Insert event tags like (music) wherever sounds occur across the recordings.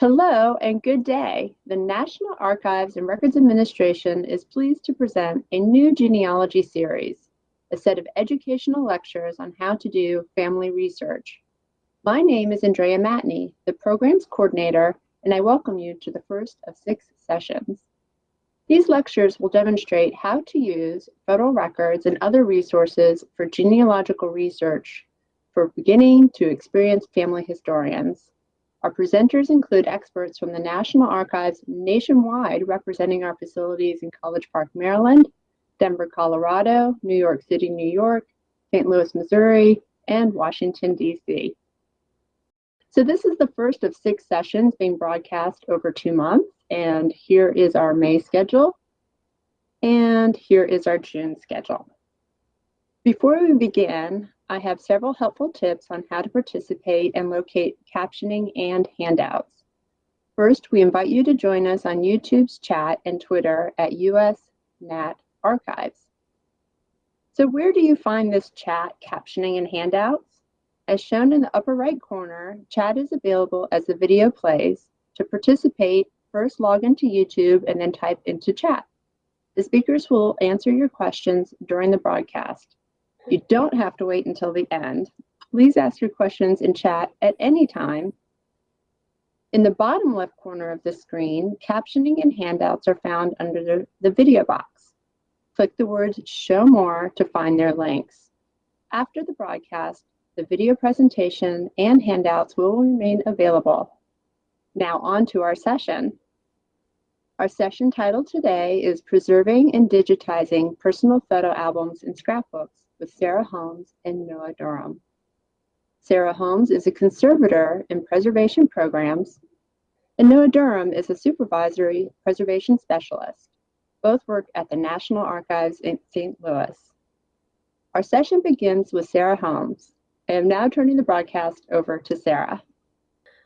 Hello and good day. The National Archives and Records Administration is pleased to present a new genealogy series, a set of educational lectures on how to do family research. My name is Andrea Matney, the program's coordinator, and I welcome you to the first of six sessions. These lectures will demonstrate how to use federal records and other resources for genealogical research for beginning to experienced family historians. Our presenters include experts from the National Archives nationwide representing our facilities in College Park, Maryland, Denver, Colorado, New York City, New York, St. Louis, Missouri, and Washington, D.C. So this is the first of six sessions being broadcast over two months, and here is our May schedule, and here is our June schedule. Before we begin, I have several helpful tips on how to participate and locate captioning and handouts. First, we invite you to join us on YouTube's chat and Twitter at US Nat Archives. So where do you find this chat, captioning, and handouts? As shown in the upper right corner, chat is available as the video plays. To participate, first log into YouTube and then type into chat. The speakers will answer your questions during the broadcast. You don't have to wait until the end. Please ask your questions in chat at any time. In the bottom left corner of the screen, captioning and handouts are found under the, the video box. Click the words Show More to find their links. After the broadcast, the video presentation and handouts will remain available. Now on to our session. Our session title today is Preserving and Digitizing Personal Photo Albums and Scrapbooks with Sarah Holmes and Noah Durham. Sarah Holmes is a conservator in preservation programs, and Noah Durham is a supervisory preservation specialist. Both work at the National Archives in St. Louis. Our session begins with Sarah Holmes. I am now turning the broadcast over to Sarah.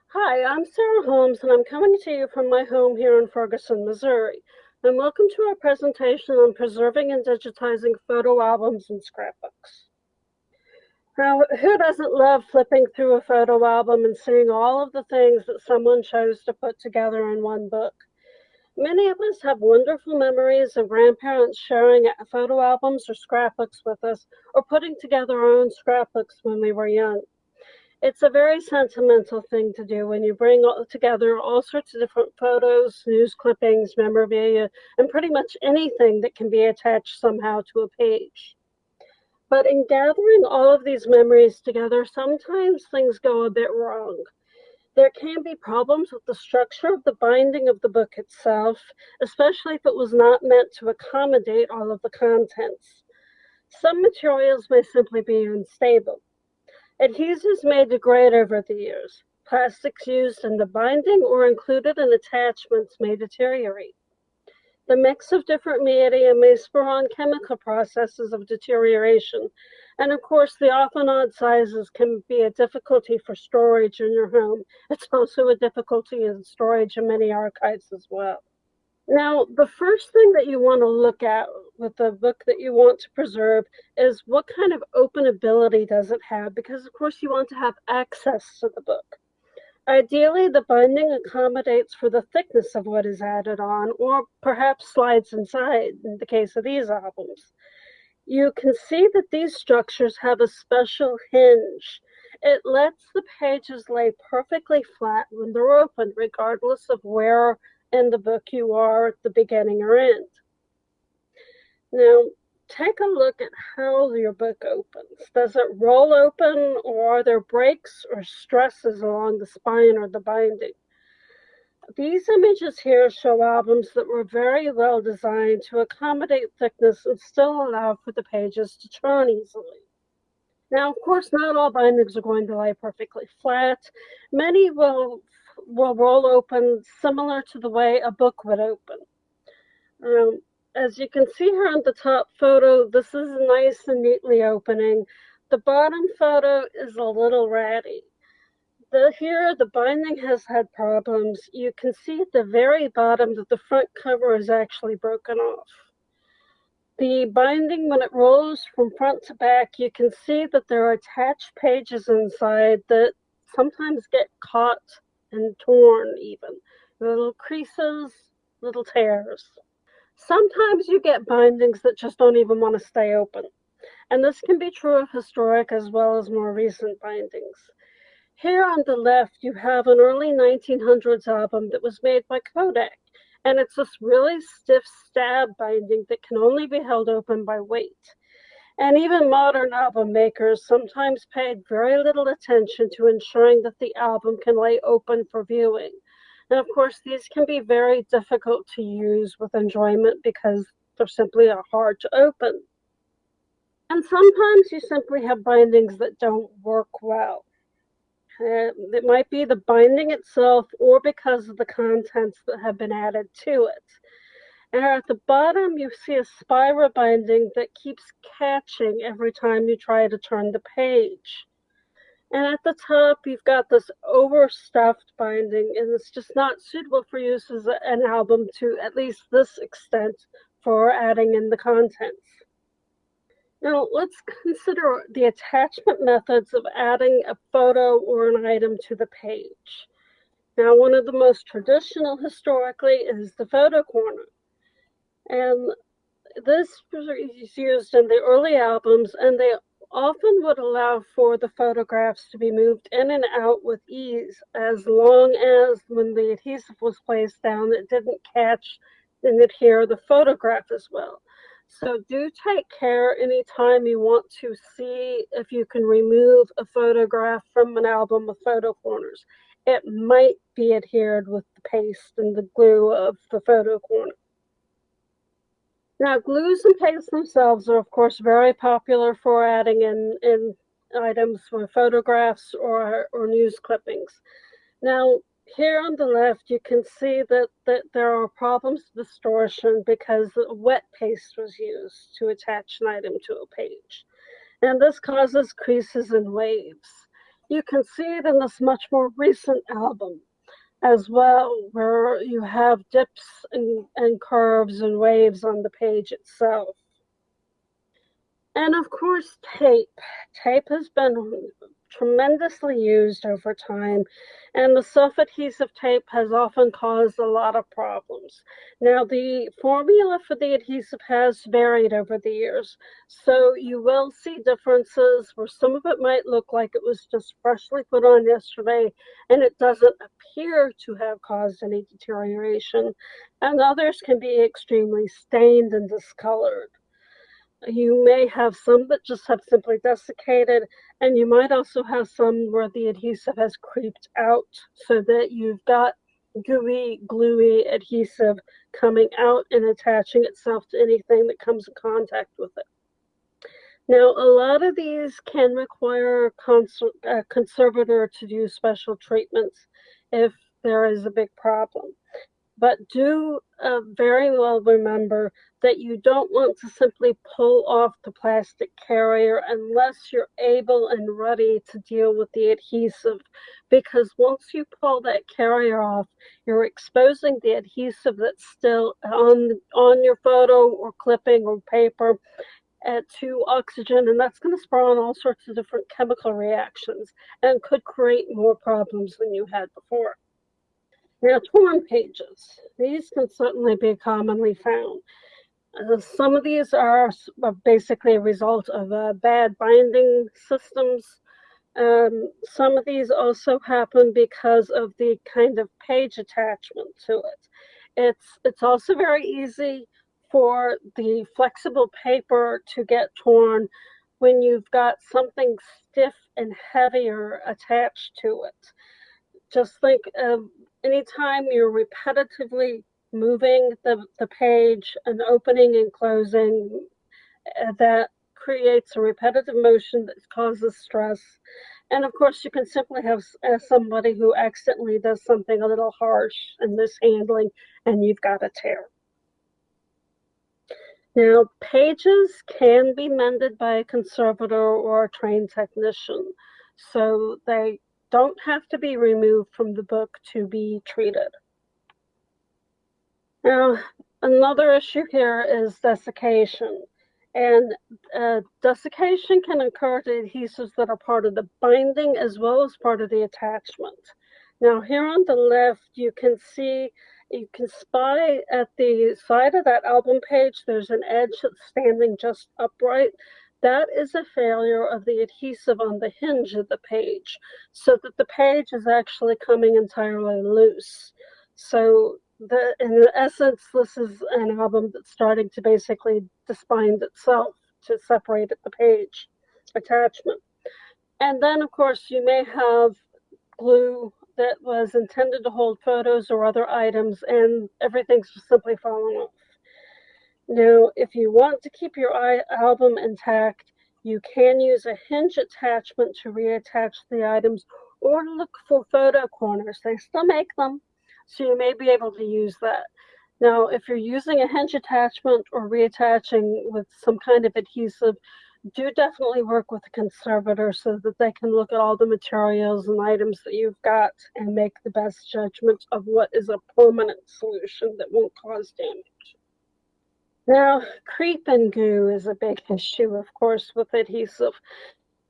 Hi, I'm Sarah Holmes, and I'm coming to you from my home here in Ferguson, Missouri and welcome to our presentation on preserving and digitizing photo albums and scrapbooks. Now, who doesn't love flipping through a photo album and seeing all of the things that someone chose to put together in one book? Many of us have wonderful memories of grandparents sharing photo albums or scrapbooks with us, or putting together our own scrapbooks when we were young it's a very sentimental thing to do when you bring all, together all sorts of different photos, news clippings, memorabilia, and pretty much anything that can be attached somehow to a page. But in gathering all of these memories together, sometimes things go a bit wrong. There can be problems with the structure of the binding of the book itself, especially if it was not meant to accommodate all of the contents. Some materials may simply be unstable. Adhesives may degrade over the years. Plastics used in the binding or included in attachments may deteriorate. The mix of different media may spur on chemical processes of deterioration. And of course, the often odd sizes can be a difficulty for storage in your home. It's also a difficulty in storage in many archives as well. Now, the first thing that you want to look at with the book that you want to preserve is what kind of openability does it have? Because, of course, you want to have access to the book. Ideally, the binding accommodates for the thickness of what is added on, or perhaps slides inside in the case of these albums. You can see that these structures have a special hinge. It lets the pages lay perfectly flat when they're open, regardless of where in the book you are at the beginning or end. Now, take a look at how your book opens. Does it roll open or are there breaks or stresses along the spine or the binding? These images here show albums that were very well designed to accommodate thickness and still allow for the pages to turn easily. Now, of course, not all bindings are going to lie perfectly flat. Many will will roll open similar to the way a book would open. Um, as you can see here on the top photo, this is nice and neatly opening. The bottom photo is a little ratty. The, here, the binding has had problems. You can see at the very bottom that the front cover is actually broken off. The binding, when it rolls from front to back, you can see that there are attached pages inside that sometimes get caught and torn even. Little creases, little tears. Sometimes you get bindings that just don't even want to stay open. And this can be true of historic as well as more recent bindings. Here on the left, you have an early 1900s album that was made by Kodak. And it's this really stiff stab binding that can only be held open by weight. And even modern album makers sometimes paid very little attention to ensuring that the album can lay open for viewing. And of course, these can be very difficult to use with enjoyment because they're simply hard to open. And sometimes you simply have bindings that don't work well. Uh, it might be the binding itself or because of the contents that have been added to it. And at the bottom, you see a spiral binding that keeps catching every time you try to turn the page. And at the top, you've got this overstuffed binding, and it's just not suitable for use as an album to at least this extent for adding in the contents. Now, let's consider the attachment methods of adding a photo or an item to the page. Now, one of the most traditional historically is the photo corner. And this was used in the early albums, and they often would allow for the photographs to be moved in and out with ease as long as when the adhesive was placed down, it didn't catch and adhere the photograph as well. So do take care anytime you want to see if you can remove a photograph from an album of photo corners. It might be adhered with the paste and the glue of the photo corner. Now, glues and pastes themselves are, of course, very popular for adding in, in items for photographs or, or news clippings. Now, here on the left, you can see that, that there are problems with distortion because wet paste was used to attach an item to a page. And this causes creases and waves. You can see it in this much more recent album as well, where you have dips and, and curves and waves on the page itself. And of course, tape. Tape has been tremendously used over time, and the self-adhesive tape has often caused a lot of problems. Now, the formula for the adhesive has varied over the years, so you will see differences where some of it might look like it was just freshly put on yesterday, and it doesn't appear to have caused any deterioration, and others can be extremely stained and discolored. You may have some that just have simply desiccated, and you might also have some where the adhesive has creeped out so that you've got gooey, gluey adhesive coming out and attaching itself to anything that comes in contact with it. Now, a lot of these can require a conservator to do special treatments if there is a big problem. But do uh, very well remember that you don't want to simply pull off the plastic carrier unless you're able and ready to deal with the adhesive. Because once you pull that carrier off, you're exposing the adhesive that's still on, on your photo or clipping or paper uh, to oxygen, and that's going to spawn all sorts of different chemical reactions and could create more problems than you had before. Now, torn pages. These can certainly be commonly found. Uh, some of these are basically a result of uh, bad binding systems. Um, some of these also happen because of the kind of page attachment to it. It's, it's also very easy for the flexible paper to get torn when you've got something stiff and heavier attached to it. Just think of anytime you're repetitively moving the, the page and opening and closing uh, that creates a repetitive motion that causes stress. And of course, you can simply have uh, somebody who accidentally does something a little harsh and mishandling, and you've got a tear. Now, pages can be mended by a conservator or a trained technician, so they don't have to be removed from the book to be treated. Now, another issue here is desiccation. And uh, desiccation can occur to adhesives that are part of the binding as well as part of the attachment. Now here on the left, you can see, you can spy at the side of that album page, there's an edge that's standing just upright. That is a failure of the adhesive on the hinge of the page, so that the page is actually coming entirely loose. So the in essence, this is an album that's starting to basically disbind itself to separate the page attachment. And then, of course, you may have glue that was intended to hold photos or other items, and everything's just simply fallen off. Now, if you want to keep your album intact, you can use a hinge attachment to reattach the items or look for photo corners. They still make them, so you may be able to use that. Now, if you're using a hinge attachment or reattaching with some kind of adhesive, do definitely work with a conservator so that they can look at all the materials and items that you've got and make the best judgment of what is a permanent solution that won't cause damage. Now, creep and goo is a big (laughs) issue, of course, with adhesive.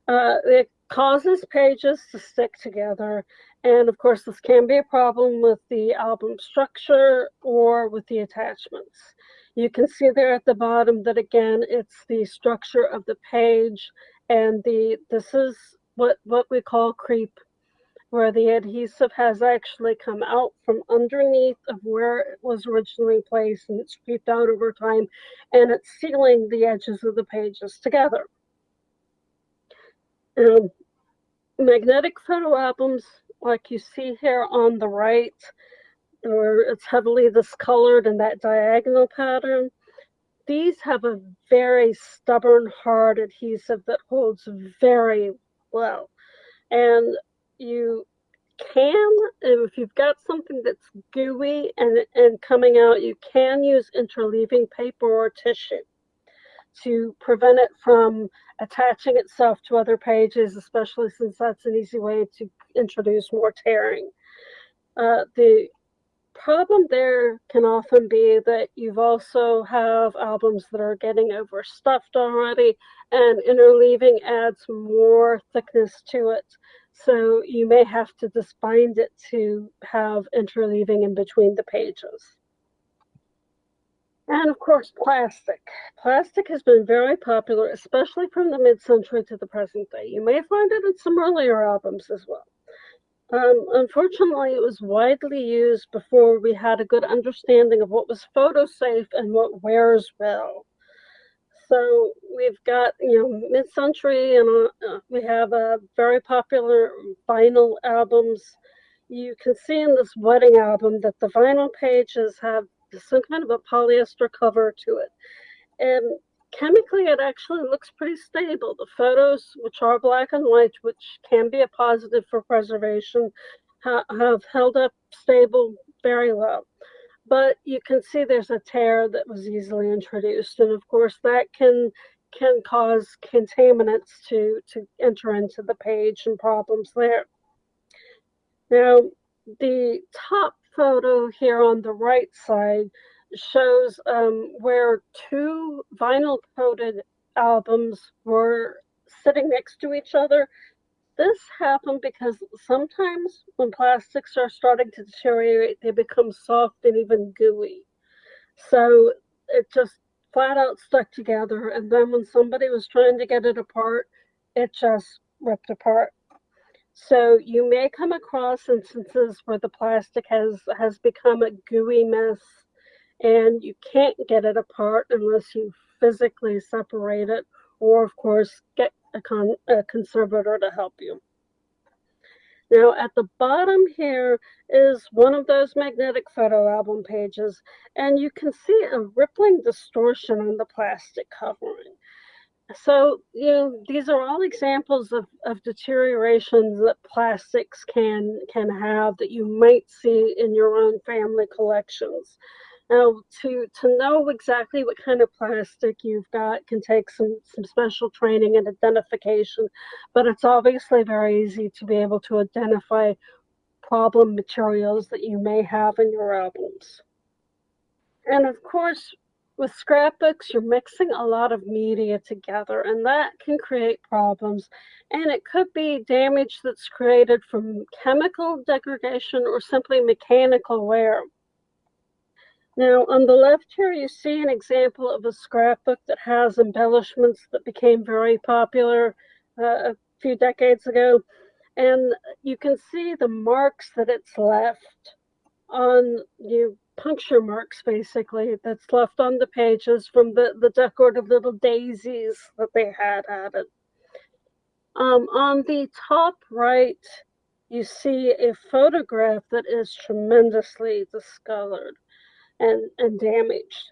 Uh, it causes pages to stick together. And of course, this can be a problem with the album structure or with the attachments. You can see there at the bottom that again, it's the structure of the page and the this is what, what we call creep, where the adhesive has actually come out from underneath of where it was originally placed and it's creeped out over time and it's sealing the edges of the pages together. Um, magnetic photo albums, like you see here on the right, or it's heavily discolored in that diagonal pattern. These have a very stubborn, hard adhesive that holds very well. And you can, if you've got something that's gooey and, and coming out, you can use interleaving paper or tissue to prevent it from attaching itself to other pages, especially since that's an easy way to introduce more tearing. Uh, the problem there can often be that you've also have albums that are getting overstuffed already and interleaving adds more thickness to it. So you may have to disbind it to have interleaving in between the pages. And of course, plastic. Plastic has been very popular, especially from the mid-century to the present day. You may find it in some earlier albums as well. Um, unfortunately, it was widely used before we had a good understanding of what was photo safe and what wears well. So we've got, you know, mid-century and uh, we have a very popular vinyl albums. You can see in this wedding album that the vinyl pages have some kind of a polyester cover to it. And chemically it actually looks pretty stable. The photos, which are black and white, which can be a positive for preservation, ha have held up stable very well. But you can see there's a tear that was easily introduced. And of course that can can cause contaminants to, to enter into the page and problems there. Now, the top photo here on the right side shows um, where two vinyl coated albums were sitting next to each other. This happened because sometimes when plastics are starting to deteriorate, they become soft and even gooey. So it just flat out stuck together. And then when somebody was trying to get it apart, it just ripped apart. So you may come across instances where the plastic has, has become a gooey mess and you can't get it apart unless you physically separate it or of course get a, con a conservator to help you. Now at the bottom here is one of those magnetic photo album pages and you can see a rippling distortion on the plastic covering. So, you know, these are all examples of, of deterioration that plastics can can have that you might see in your own family collections. Now, to, to know exactly what kind of plastic you've got can take some, some special training and identification, but it's obviously very easy to be able to identify problem materials that you may have in your albums. And of course, with scrapbooks, you're mixing a lot of media together, and that can create problems. And it could be damage that's created from chemical degradation or simply mechanical wear. Now, on the left here, you see an example of a scrapbook that has embellishments that became very popular uh, a few decades ago. And you can see the marks that it's left on you puncture marks basically that's left on the pages from the, the decorative little daisies that they had added. Um, on the top right, you see a photograph that is tremendously discolored and, and damaged.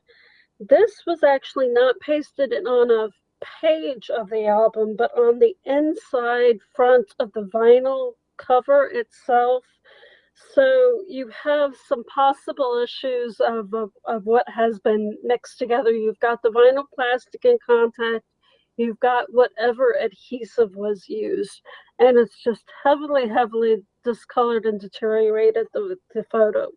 This was actually not pasted on a page of the album, but on the inside front of the vinyl cover itself so you have some possible issues of, of, of, what has been mixed together. You've got the vinyl plastic in contact, you've got whatever adhesive was used, and it's just heavily, heavily discolored and deteriorated the, the photo.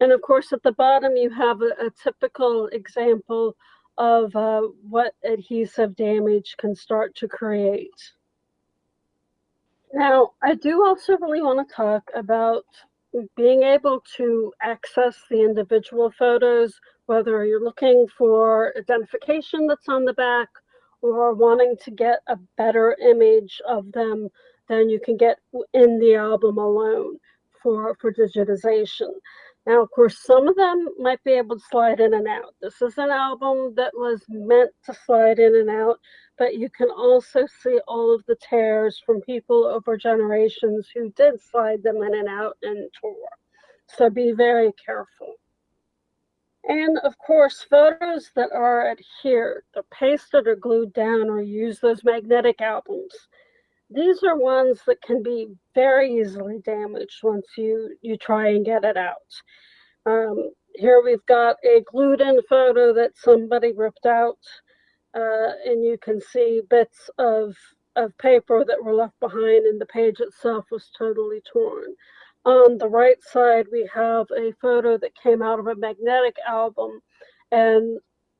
And of course, at the bottom, you have a, a typical example of uh, what adhesive damage can start to create. Now, I do also really want to talk about being able to access the individual photos, whether you're looking for identification that's on the back or wanting to get a better image of them than you can get in the album alone for, for digitization. Now, of course, some of them might be able to slide in and out. This is an album that was meant to slide in and out, but you can also see all of the tears from people over generations who did slide them in and out and tore. So be very careful. And of course, photos that are adhered, they're pasted or glued down or use those magnetic albums these are ones that can be very easily damaged once you, you try and get it out. Um, here we've got a glued in photo that somebody ripped out uh, and you can see bits of, of paper that were left behind and the page itself was totally torn. On the right side, we have a photo that came out of a magnetic album and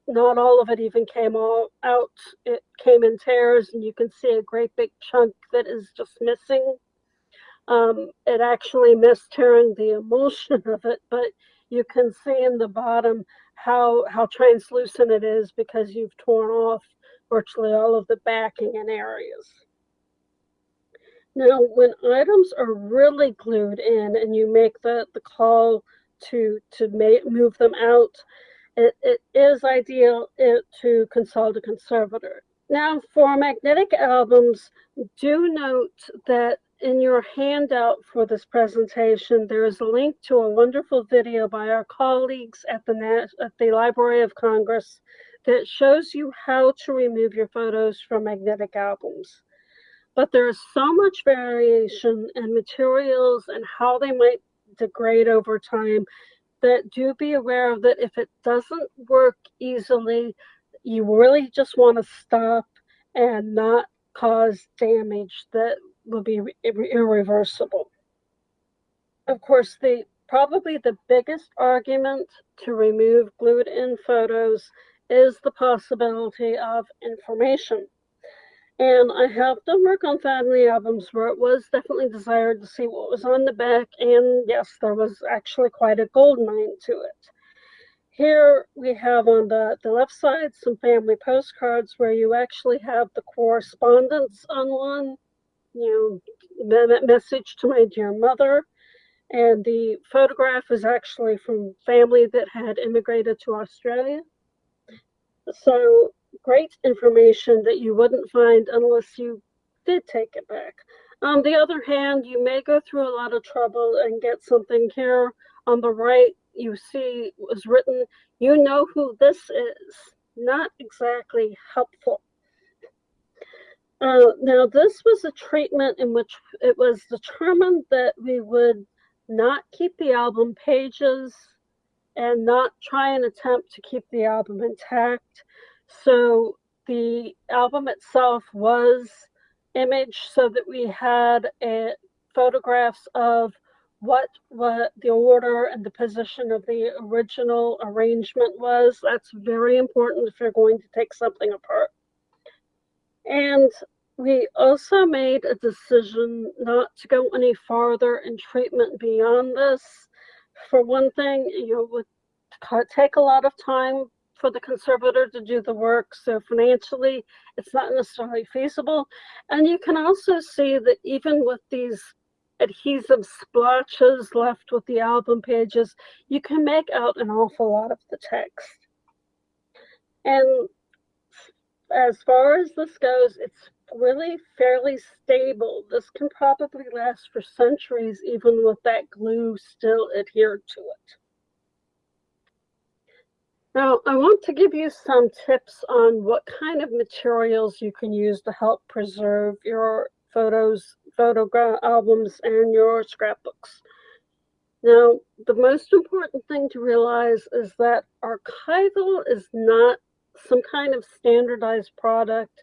not all of it even came all out. It came in tears, and you can see a great big chunk that is just missing. Um, it actually missed tearing the emulsion of it, but you can see in the bottom how how translucent it is because you've torn off virtually all of the backing and areas. Now, when items are really glued in and you make the, the call to, to move them out, it, it is ideal to consult a conservator. Now, for magnetic albums, do note that in your handout for this presentation, there is a link to a wonderful video by our colleagues at the, at the Library of Congress that shows you how to remove your photos from magnetic albums. But there is so much variation in materials and how they might degrade over time that do be aware of that if it doesn't work easily, you really just want to stop and not cause damage that will be irreversible. Of course, the probably the biggest argument to remove glued in photos is the possibility of information. And I have done work on family albums where it was definitely desired to see what was on the back. And yes, there was actually quite a gold mine to it. Here we have on the, the left side some family postcards where you actually have the correspondence on one, you know, message to my dear mother. And the photograph is actually from family that had immigrated to Australia. So great information that you wouldn't find unless you did take it back. On the other hand, you may go through a lot of trouble and get something here on the right you see was written, you know who this is. Not exactly helpful. Uh, now, this was a treatment in which it was determined that we would not keep the album pages and not try and attempt to keep the album intact. So the album itself was imaged so that we had a, photographs of what what the order and the position of the original arrangement was. That's very important if you're going to take something apart. And we also made a decision not to go any farther in treatment beyond this. For one thing, you know, would take a lot of time for the conservator to do the work. So financially, it's not necessarily feasible. And you can also see that even with these adhesive splotches left with the album pages, you can make out an awful lot of the text. And as far as this goes, it's really fairly stable. This can probably last for centuries, even with that glue still adhered to it. Now, I want to give you some tips on what kind of materials you can use to help preserve your photos, photo albums, and your scrapbooks. Now, the most important thing to realize is that archival is not some kind of standardized product.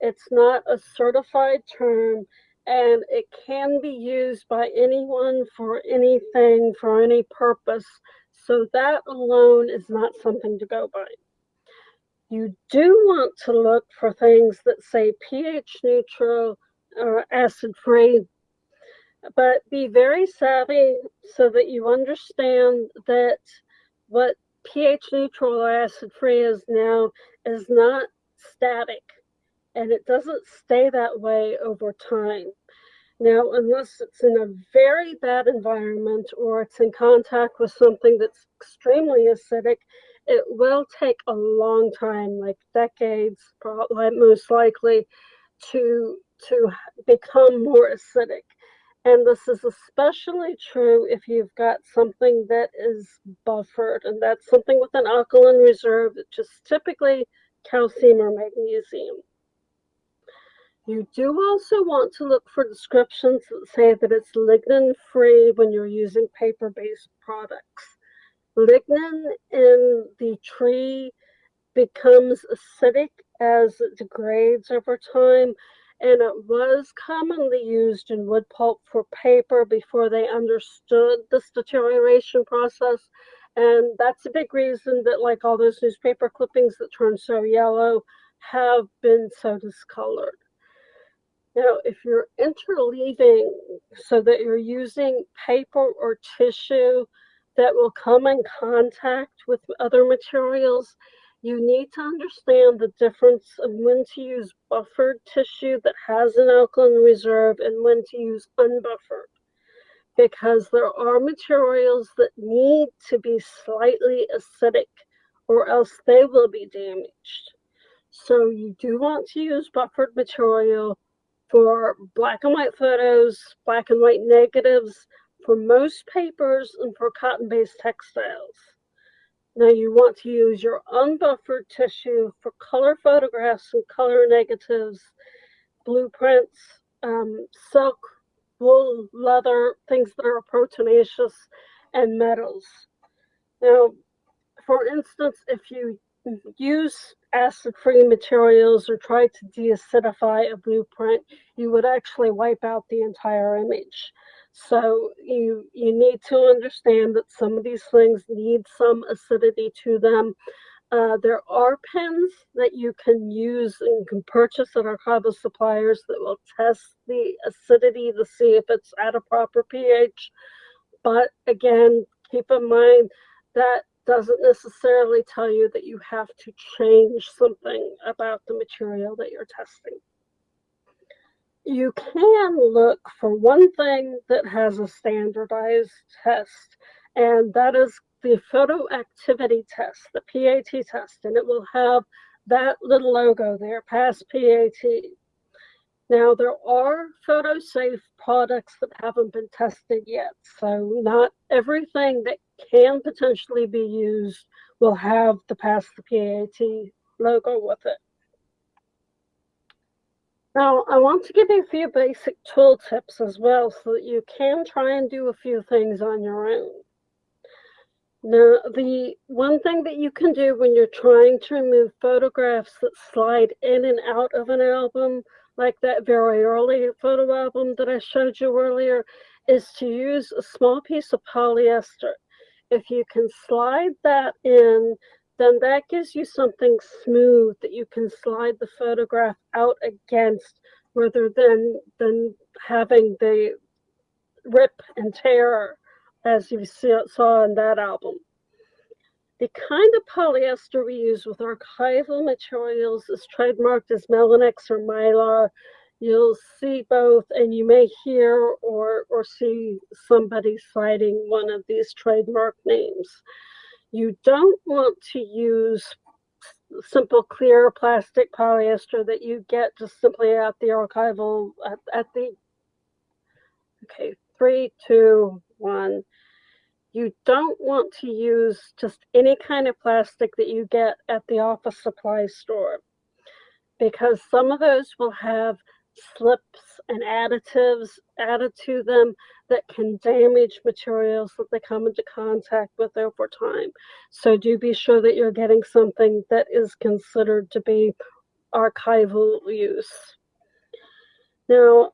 It's not a certified term, and it can be used by anyone for anything, for any purpose. So that alone is not something to go by. You do want to look for things that say pH neutral or acid free, but be very savvy so that you understand that what pH neutral or acid free is now is not static and it doesn't stay that way over time. Now, unless it's in a very bad environment or it's in contact with something that's extremely acidic, it will take a long time, like decades, probably most likely, to to become more acidic. And this is especially true if you've got something that is buffered, and that's something with an alkaline reserve, is typically calcium or magnesium. You do also want to look for descriptions that say that it's lignin free when you're using paper based products. Lignin in the tree becomes acidic as it degrades over time, and it was commonly used in wood pulp for paper before they understood this deterioration process. And that's a big reason that, like all those newspaper clippings that turn so yellow, have been so discolored. Now, if you're interleaving so that you're using paper or tissue that will come in contact with other materials, you need to understand the difference of when to use buffered tissue that has an alkaline reserve and when to use unbuffered. Because there are materials that need to be slightly acidic or else they will be damaged. So you do want to use buffered material for black and white photos, black and white negatives, for most papers, and for cotton-based textiles. Now you want to use your unbuffered tissue for color photographs and color negatives, blueprints, um, silk, wool, leather, things that are proteinaceous, and metals. Now, for instance, if you use acid-free materials or try to deacidify a blueprint, you would actually wipe out the entire image. So you you need to understand that some of these things need some acidity to them. Uh, there are pens that you can use and can purchase at our archival suppliers that will test the acidity to see if it's at a proper pH. But again, keep in mind that doesn't necessarily tell you that you have to change something about the material that you're testing. You can look for one thing that has a standardized test, and that is the photo activity test, the PAT test, and it will have that little logo there, pass PAT. Now, there are photo safe products that haven't been tested yet, so not everything that can potentially be used will have the Pass the PAT logo with it. Now, I want to give you a few basic tool tips as well so that you can try and do a few things on your own. Now, the one thing that you can do when you're trying to remove photographs that slide in and out of an album, like that very early photo album that I showed you earlier, is to use a small piece of polyester. If you can slide that in, then that gives you something smooth that you can slide the photograph out against rather than, than having the rip and tear as you see, saw in that album. The kind of polyester we use with archival materials is trademarked as Melinex or Mylar. You'll see both, and you may hear or, or see somebody citing one of these trademark names. You don't want to use simple clear plastic polyester that you get just simply at the archival at, at the okay three two one you don't want to use just any kind of plastic that you get at the office supply store because some of those will have slips and additives added to them that can damage materials that they come into contact with over time. So do be sure that you're getting something that is considered to be archival use. Now,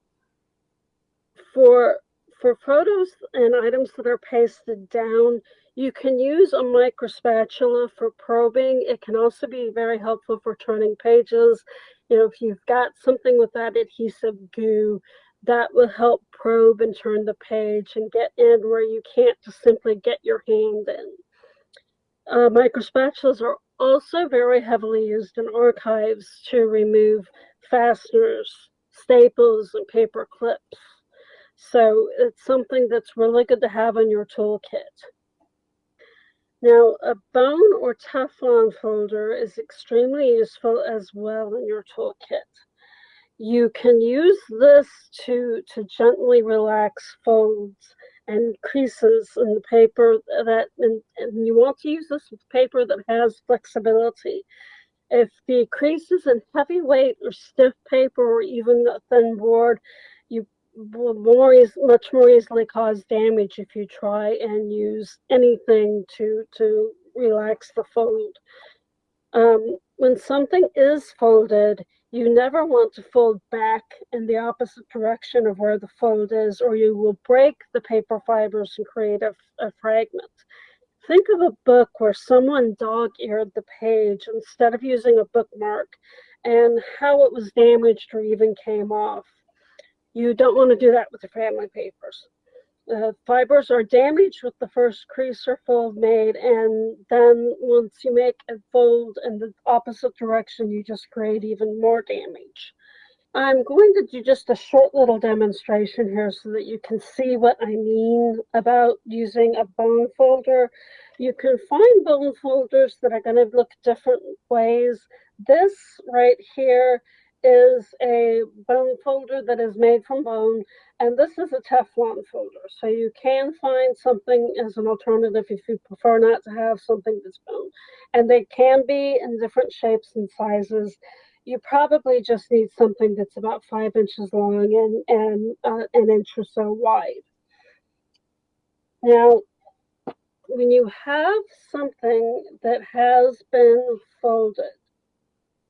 for for photos and items that are pasted down, you can use a micro spatula for probing. It can also be very helpful for turning pages. You know, if you've got something with that adhesive goo, that will help probe and turn the page and get in where you can't just simply get your hand in. Uh, micro spatulas are also very heavily used in archives to remove fasteners, staples, and paper clips. So it's something that's really good to have in your toolkit. Now, a bone or Teflon folder is extremely useful as well in your toolkit. You can use this to, to gently relax folds and creases in the paper that, and, and you want to use this with paper that has flexibility. If the creases in heavyweight or stiff paper or even a thin board, more is much more easily cause damage if you try and use anything to to relax the fold. Um, when something is folded, you never want to fold back in the opposite direction of where the fold is, or you will break the paper fibers and create a, a fragment. Think of a book where someone dog-eared the page instead of using a bookmark and how it was damaged or even came off. You don't want to do that with the family papers. Uh, fibers are damaged with the first crease or fold made, and then once you make a fold in the opposite direction, you just create even more damage. I'm going to do just a short little demonstration here so that you can see what I mean about using a bone folder. You can find bone folders that are going to look different ways. This right here is a bone folder that is made from bone, and this is a Teflon folder. So you can find something as an alternative if you prefer not to have something that's bone. And they can be in different shapes and sizes. You probably just need something that's about five inches long and, and uh, an inch or so wide. Now, when you have something that has been folded,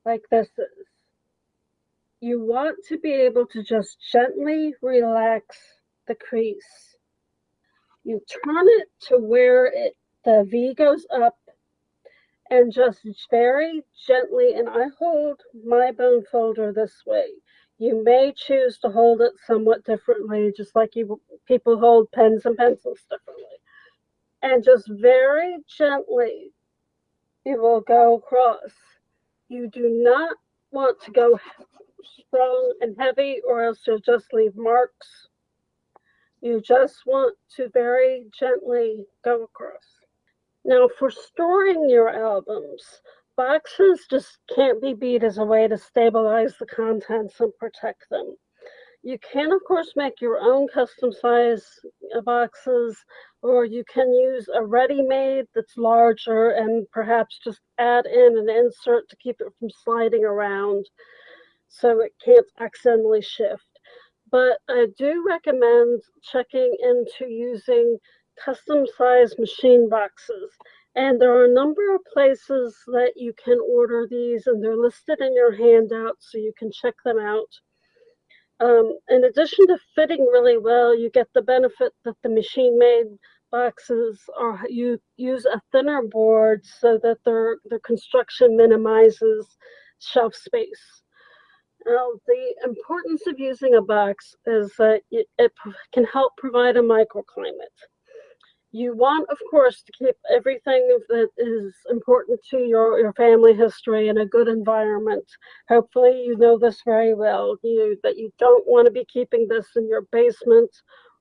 like this is, you want to be able to just gently relax the crease. You turn it to where it the V goes up and just very gently, and I hold my bone folder this way. You may choose to hold it somewhat differently, just like you people hold pens and pencils differently. And just very gently, you will go across. You do not want to go strong and heavy or else you'll just leave marks. You just want to very gently go across. Now for storing your albums, boxes just can't be beat as a way to stabilize the contents and protect them. You can, of course, make your own custom size boxes, or you can use a ready-made that's larger and perhaps just add in an insert to keep it from sliding around so it can't accidentally shift. But I do recommend checking into using custom sized machine boxes. And there are a number of places that you can order these, and they're listed in your handout so you can check them out. Um, in addition to fitting really well, you get the benefit that the machine-made boxes are you use a thinner board so that their their construction minimizes shelf space. Now, the importance of using a box is that it, can help provide a microclimate. You want, of course, to keep everything that is important to your, your family history in a good environment. Hopefully, you know this very well. You that you don't want to be keeping this in your basement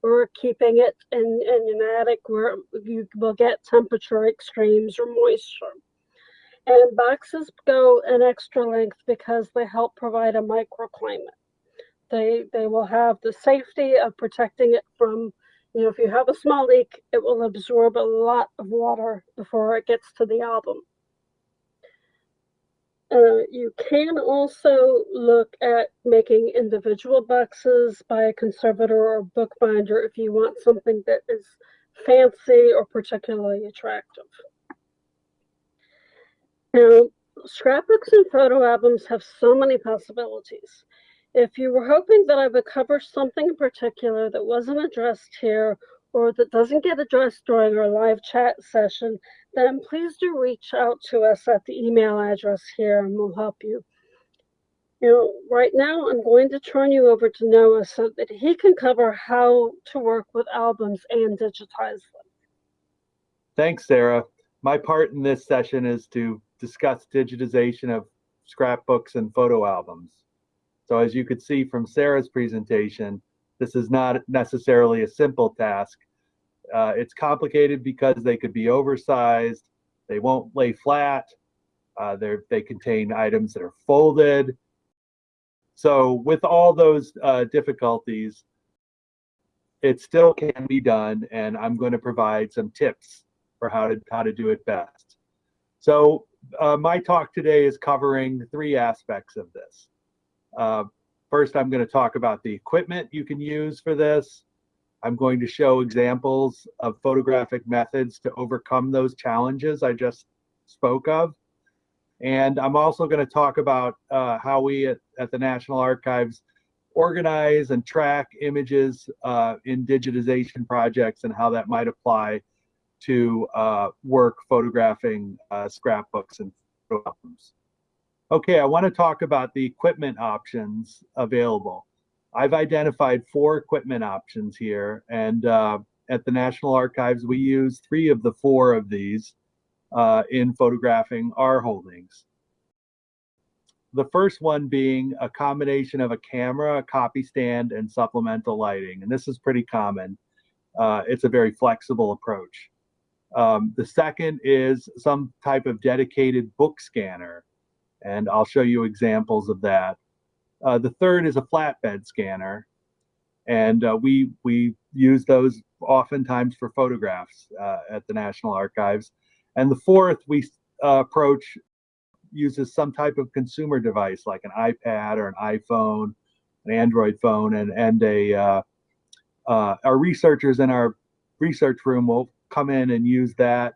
or keeping it in, in an attic where you will get temperature extremes or moisture. And boxes go an extra length because they help provide a microclimate. They, they will have the safety of protecting it from, you know, if you have a small leak, it will absorb a lot of water before it gets to the album. Uh, you can also look at making individual boxes by a conservator or bookbinder if you want something that is fancy or particularly attractive. Now, scrapbooks and photo albums have so many possibilities. If you were hoping that I would cover something in particular that wasn't addressed here or that doesn't get addressed during our live chat session, then please do reach out to us at the email address here and we'll help you. You know, right now I'm going to turn you over to Noah so that he can cover how to work with albums and digitize them. Thanks, Sarah. My part in this session is to discuss digitization of scrapbooks and photo albums. So as you could see from Sarah's presentation, this is not necessarily a simple task. Uh, it's complicated because they could be oversized, they won't lay flat, uh, they contain items that are folded. So with all those uh, difficulties, it still can be done, and I'm going to provide some tips for how to how to do it best. So uh, my talk today is covering three aspects of this. Uh, first, I'm going to talk about the equipment you can use for this. I'm going to show examples of photographic methods to overcome those challenges I just spoke of. And I'm also going to talk about uh, how we at, at, the National Archives organize and track images uh, in digitization projects and how that might apply to uh, work photographing uh, scrapbooks and albums. Okay, I want to talk about the equipment options available. I've identified four equipment options here, and uh, at the National Archives, we use three of the four of these uh, in photographing our holdings. The first one being a combination of a camera, a copy stand, and supplemental lighting, and this is pretty common. Uh, it's a very flexible approach. Um, the second is some type of dedicated book scanner, and I'll show you examples of that. Uh, the third is a flatbed scanner, and uh, we we use those oftentimes for photographs uh, at the National Archives. And the fourth we uh, approach uses some type of consumer device like an iPad or an iPhone, an Android phone, and and a uh, uh, our researchers in our research room will come in and use that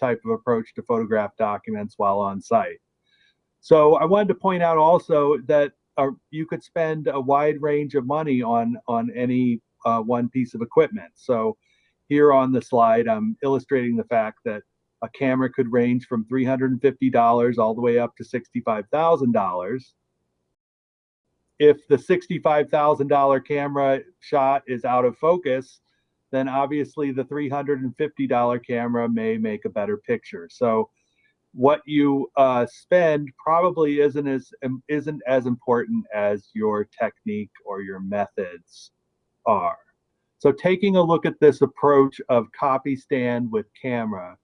type of approach to photograph documents while on site. So I wanted to point out also that uh, you could spend a wide range of money on on any uh, one piece of equipment. So here on the slide, I'm illustrating the fact that a camera could range from $350 all the way up to $65,000. If the $65,000 camera shot is out of focus, then obviously the $350 camera may make a better picture. So what you uh, spend probably isn't as um, isn't as important as your technique or your methods are. So taking a look at this approach of copy stand with camera,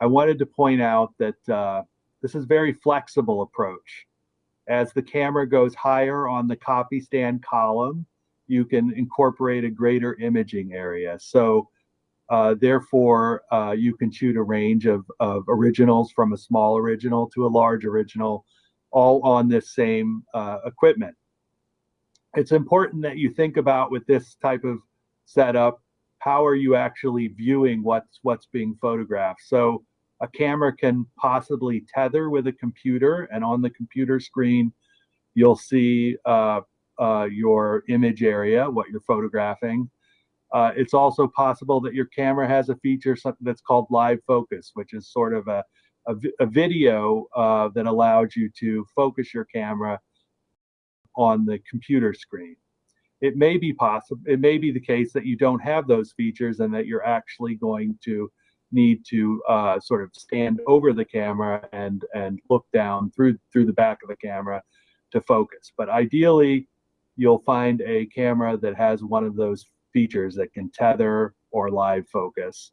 I wanted to point out that uh, this is very flexible approach. As the camera goes higher on the copy stand column, you can incorporate a greater imaging area. So uh, therefore, uh, you can shoot a range of, of originals from a small original to a large original, all on this same uh, equipment. It's important that you think about with this type of setup, how are you actually viewing what's what's being photographed? So a camera can possibly tether with a computer, and on the computer screen, you'll see uh, your image area, what you're photographing. Uh, it's also possible that your camera has a feature something that's called live focus, which is sort of a, a, a video uh, that allows you to focus your camera on the computer screen. It may be possible, it may be the case that you don't have those features and that you're actually going to need to uh, sort of stand over the camera and and look down through through the back of the camera to focus. But ideally, you'll find a camera that has one of those features that can tether or live focus.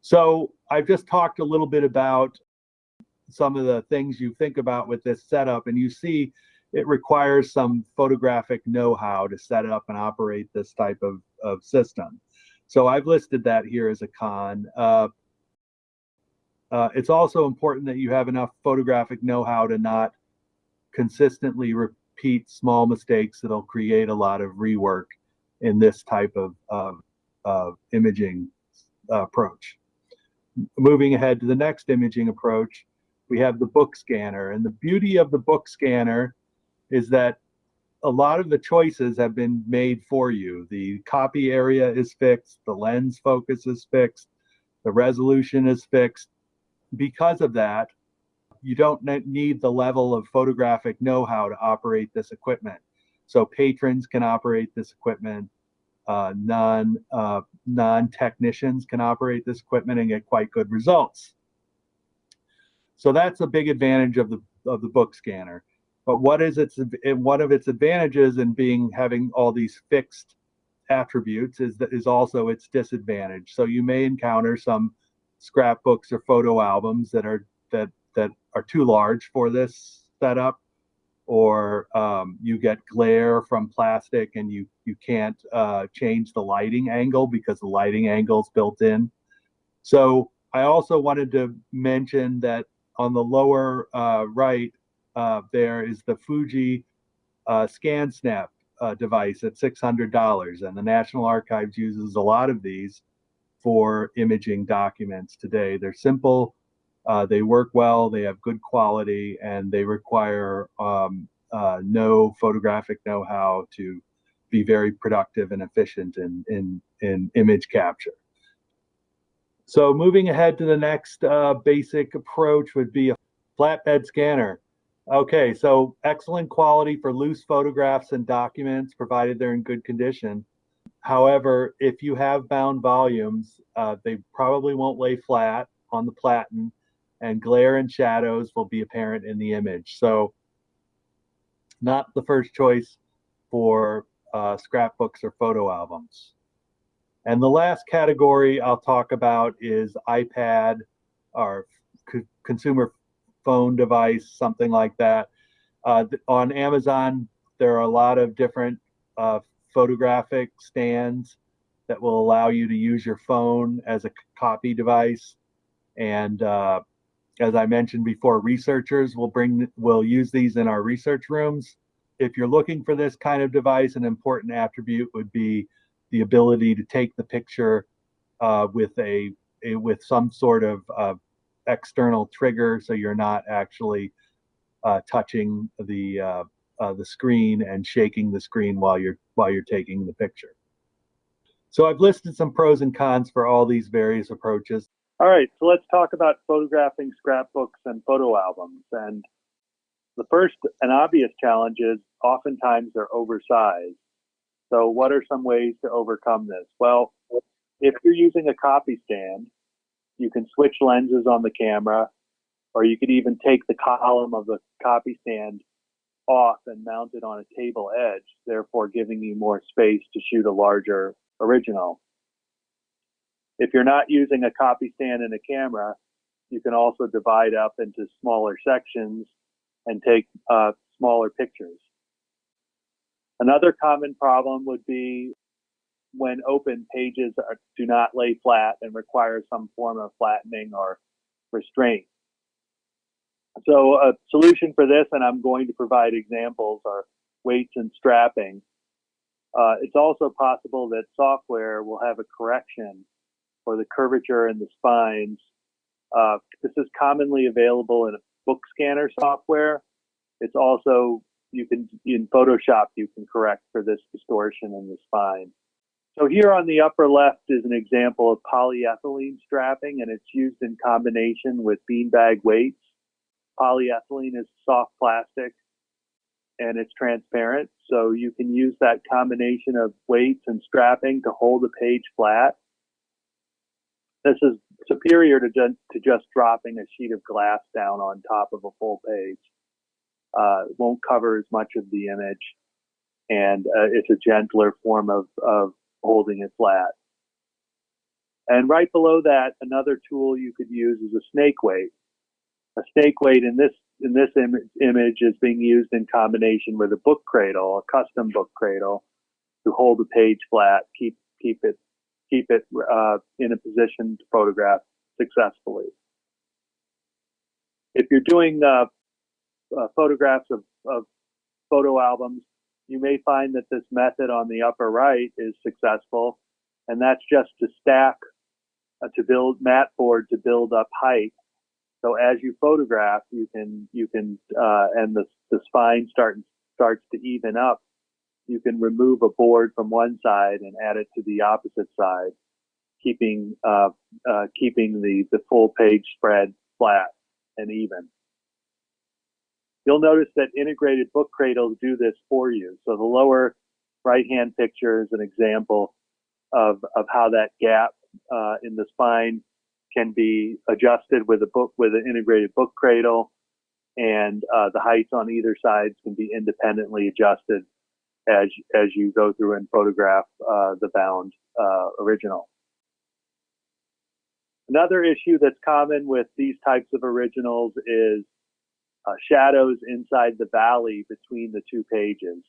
So I've just talked a little bit about some of the things you think about with this setup, and you see it requires some photographic know-how to set up and operate this type of, of system. So I've listed that here as a con. Uh, uh, it's also important that you have enough photographic know-how to not consistently repeat small mistakes that'll create a lot of rework in this type of, of, of imaging uh, approach. Moving ahead to the next imaging approach, we have the book scanner. And the beauty of the book scanner is that a lot of the choices have been made for you. The copy area is fixed, the lens focus is fixed, the resolution is fixed. Because of that, you don't need the level of photographic know-how to operate this equipment. So patrons can operate this equipment. Uh, non uh, non technicians can operate this equipment and get quite good results. So that's a big advantage of the of the book scanner. But what is its one of its advantages in being having all these fixed attributes is that is also its disadvantage. So you may encounter some scrapbooks or photo albums that are that that are too large for this setup, or um, you get glare from plastic and you you can't uh, change the lighting angle because the lighting angle is built in. So I also wanted to mention that on the lower uh, right uh, there is the Fuji uh, ScanSnap uh, device at $600. And the National Archives uses a lot of these for imaging documents today. They're simple, uh, they work well, they have good quality, and they require um, uh, no photographic know-how to be very productive and efficient in, in, in image capture. So moving ahead to the next uh, basic approach would be a flatbed scanner. Okay, so excellent quality for loose photographs and documents, provided they're in good condition. However, if you have bound volumes, uh, they probably won't lay flat on the platen, and glare and shadows will be apparent in the image. So, not the first choice for uh, scrapbooks or photo albums. And the last category I'll talk about is iPad or consumer phone device, something like that. Uh, on Amazon, there are a lot of different uh, photographic stands that will allow you to use your phone as a copy device. And uh, as I mentioned before, researchers will bring will use these in our research rooms. If you're looking for this kind of device, an important attribute would be the ability to take the picture uh, with a, a, with some sort of uh, external trigger so you're not actually uh, touching the uh, uh, the screen and shaking the screen while you're while you're taking the picture. So I've listed some pros and cons for all these various approaches. All right, so let's talk about photographing scrapbooks and photo albums. And the first and obvious challenge is oftentimes they're oversized. So what are some ways to overcome this? Well, if you're using a copy stand, you can switch lenses on the camera, or you could even take the column of the copy stand off and mount it on a table edge, therefore giving you more space to shoot a larger original. If you're not using a copy stand and a camera, you can also divide up into smaller sections and take uh, smaller pictures. Another common problem would be when open, pages are, do not lay flat and require some form of flattening or restraint. So a solution for this, and I'm going to provide examples, are weights and strapping. Uh, it's also possible that software will have a correction for the curvature in the spines. Uh, this is commonly available in a book scanner software. It's also you can in Photoshop you can correct for this distortion in the spine. So here on the upper left is an example of polyethylene strapping, and it's used in combination with beanbag weights. Polyethylene is soft plastic, and it's transparent, so you can use that combination of weights and strapping to hold the page flat. This is superior to, ju- to just dropping a sheet of glass down on top of a full page. Uh, won't cover as much of the image, and uh, it's a gentler form of, of holding it flat. And right below that, another tool you could use is a snake weight. A snake weight in this in this Im- image is being used in combination with a book cradle, a custom book cradle, to hold the page flat, keep keep it keep it uh, in a position to photograph successfully. If you're doing uh, uh, photographs of, of photo albums, you may find that this method on the upper right is successful, and that's just to stack uh, to build mat board to build up height. So as you photograph, you can you can uh, and the the spine start starts to even up. You can remove a board from one side and add it to the opposite side, keeping uh, uh, keeping the the full page spread flat and even. You'll notice that integrated book cradles do this for you. So the lower right-hand picture is an example of, of how that gap uh, in the spine can be adjusted with a book with an integrated book cradle, and uh, the heights on either sides can be independently adjusted as as you go through and photograph uh, the bound uh, original. Another issue that's common with these types of originals is uh, shadows inside the valley between the two pages.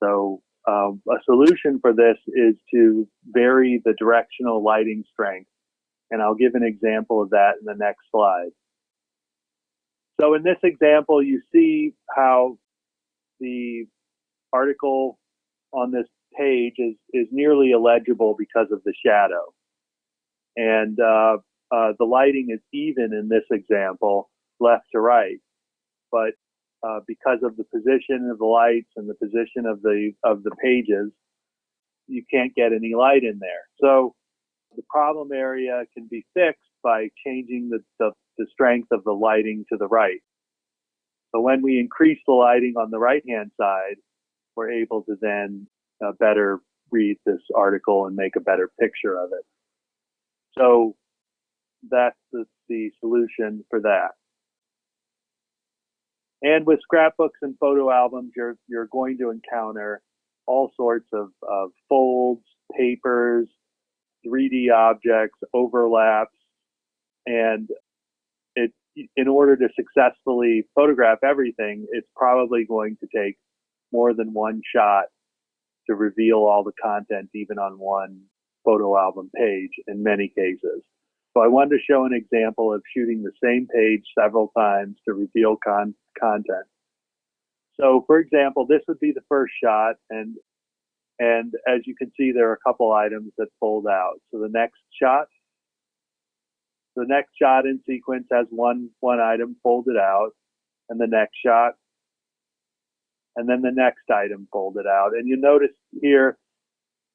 So um, a solution for this is to vary the directional lighting strength. And I'll give an example of that in the next slide. So in this example, you see how the article on this page is, is nearly illegible because of the shadow. And uh, uh, the lighting is even in this example, left to right but uh, because of the position of the lights and the position of the of the pages, you can't get any light in there. So the problem area can be fixed by changing the, the, the strength of the lighting to the right. So when we increase the lighting on the right hand side, we're able to then uh, better read this article and make a better picture of it. So that's the, the solution for that. And with scrapbooks and photo albums, you're you're going to encounter all sorts of, of folds, papers, 3D objects, overlaps, and it in order to successfully photograph everything, it's probably going to take more than one shot to reveal all the content, even on one photo album page in many cases. So I wanted to show an example of shooting the same page several times to reveal con- content. So for example, this would be the first shot and and as you can see, there are a couple items that fold out. So the next shot, the next shot in sequence has one, one item folded out and the next shot, and then the next item folded out. And you notice here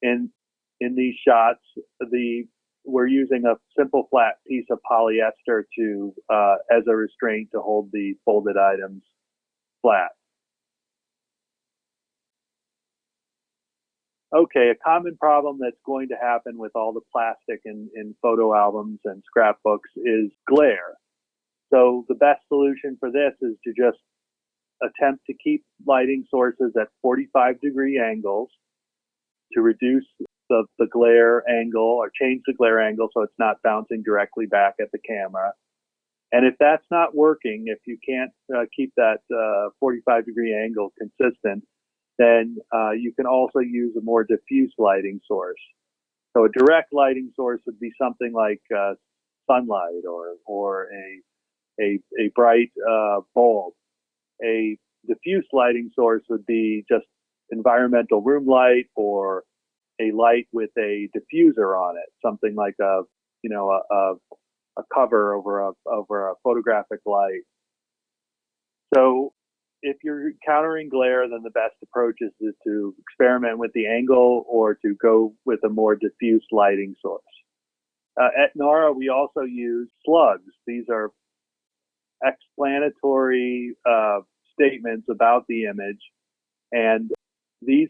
in, in these shots, the, we're using a simple flat piece of polyester to, uh, as a restraint to hold the folded items flat. okay, a common problem that's going to happen with all the plastic in, in photo albums and scrapbooks is glare. So the best solution for this is to just attempt to keep lighting sources at 45 degree angles to reduce the, the glare angle or change the glare angle so it's not bouncing directly back at the camera. And if that's not working, if you can't uh, keep that uh, 45 degree angle consistent, then uh, you can also use a more diffuse lighting source. So a direct lighting source would be something like uh, sunlight or or a a, a bright uh, bulb. A diffuse lighting source would be just environmental room light or a light with a diffuser on it, something like a you know a, a, a cover over a over a photographic light. So if you're countering glare, then the best approach is to, experiment with the angle or to go with a more diffuse lighting source. Uh, at NARA, we also use slugs. These are explanatory uh, statements about the image, and these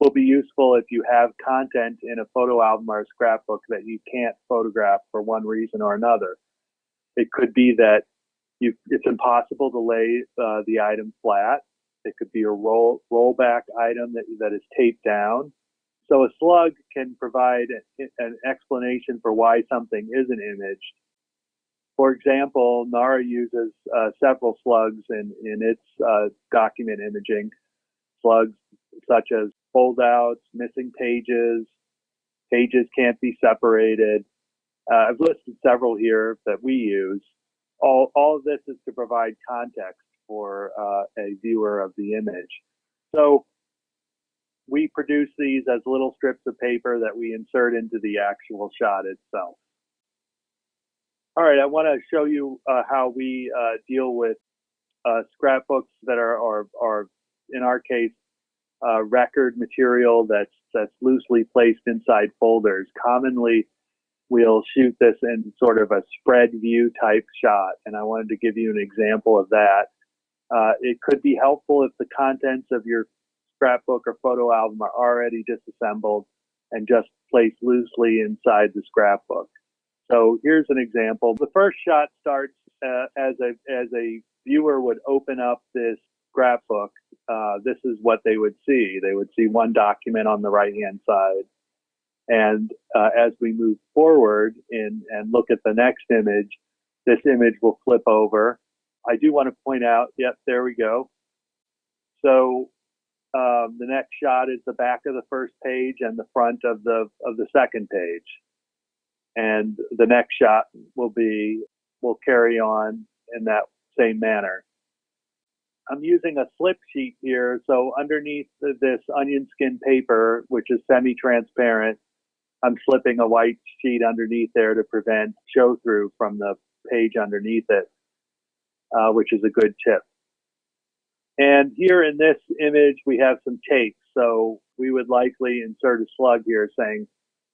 will be useful if you have content in a photo album or a scrapbook that you can't photograph for one reason or another. It could be that you, it's impossible to lay uh, the item flat. It could be a roll rollback item that, that is taped down. So a slug can provide an explanation for why something isn't imaged. For example, NARA uses uh, several slugs in, in its uh, document imaging. Slugs such as foldouts, missing pages, pages can't be separated. Uh, I've listed several here that we use. All, all of this is to provide context for uh, a viewer of the image. So we produce these as little strips of paper that we insert into the actual shot itself. All right, I want to show you uh, how we uh, deal with uh, scrapbooks that are, are, are, in our case, uh, record material that's that's loosely placed inside folders. Commonly, we'll shoot this in sort of a spread view type shot, and I wanted to give you an example of that. Uh, it could be helpful if the contents of your scrapbook or photo album are already disassembled and just placed loosely inside the scrapbook. So here's an example. The first shot starts uh, as a as a viewer would open up this scrapbook. Uh, this is what they would see. They would see one document on the right hand side, and uh, as we move forward and look at the next image, this image will flip over. I do want to point out, yep, there we go. So um, the next shot is the back of the first page and the front of the of the second page and the next shot will be will carry on in that same manner. I'm using a slip sheet here, so underneath this onion skin paper, which is semi-transparent, I'm slipping a white sheet underneath there to prevent show through from the page underneath it, uh, which is a good tip. And here in this image, we have some tape. So we would likely insert a slug here saying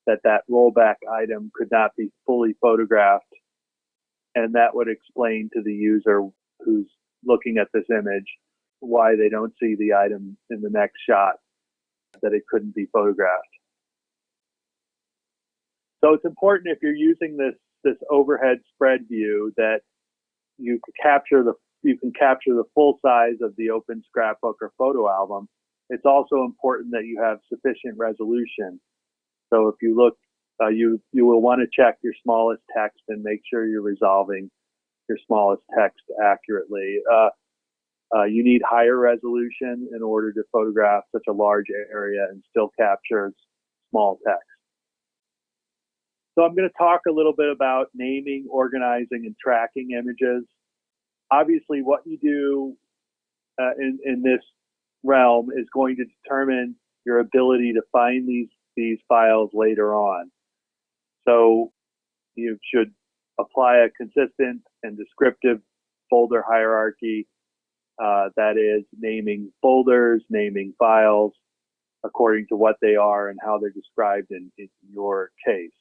that that rollback item could not be fully photographed. And that would explain to the user who's looking at this image why they don't see the item in the next shot, that it couldn't be photographed. So it's important if you're using this this overhead spread view that you capture the you can capture the full size of the open scrapbook or photo album. It's also important that you have sufficient resolution so if you look, uh, you you will want to check your smallest text and make sure you're resolving your smallest text accurately. Uh, uh, you need higher resolution in order to photograph such a large area and still capture small text. So I'm going to talk a little bit about naming, organizing, and tracking images. Obviously, what you do uh, in, in this realm is going to determine your ability to find these these files later on. So you should apply a consistent and descriptive folder hierarchy. Uh, that is naming folders, naming files according to what they are and how they're described in, in your case.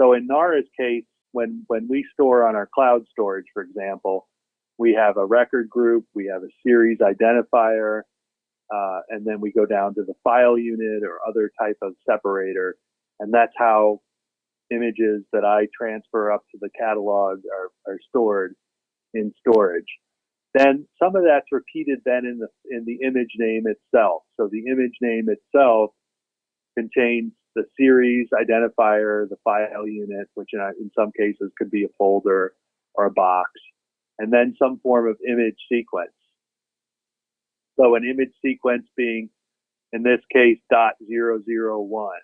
So in NARA's case, when, when we store on our cloud storage, for example, we have a record group, we have a series identifier, uh, and then we go down to the file unit or other type of separator. And that's how images that I transfer up to the catalog are, are stored in storage. Then some of that's repeated then in the in the image name itself. So the image name itself contains the series identifier, the file unit, which in, in some cases could be a folder or a box, and then some form of image sequence. So an image sequence being, in this case, dot zero zero one.